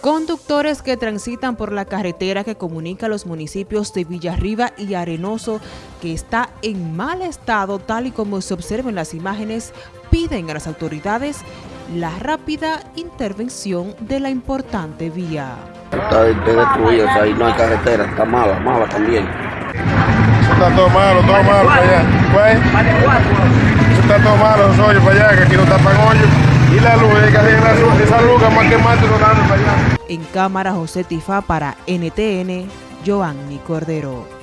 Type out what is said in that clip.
Conductores que transitan por la carretera que comunica los municipios de Villarriba y Arenoso, que está en mal estado, tal y como se observa en las imágenes, piden a las autoridades la rápida intervención de la importante vía. Está destruido, o sea, ahí no hay carretera, está mala, mala también. Eso está todo malo, todo malo para allá. Pues, eso está todo malo, los hoyos para allá, que aquí no tapan hoyos. Y la luz, que que más que más para allá. En cámara José Tifá para NTN, Giovanni Cordero.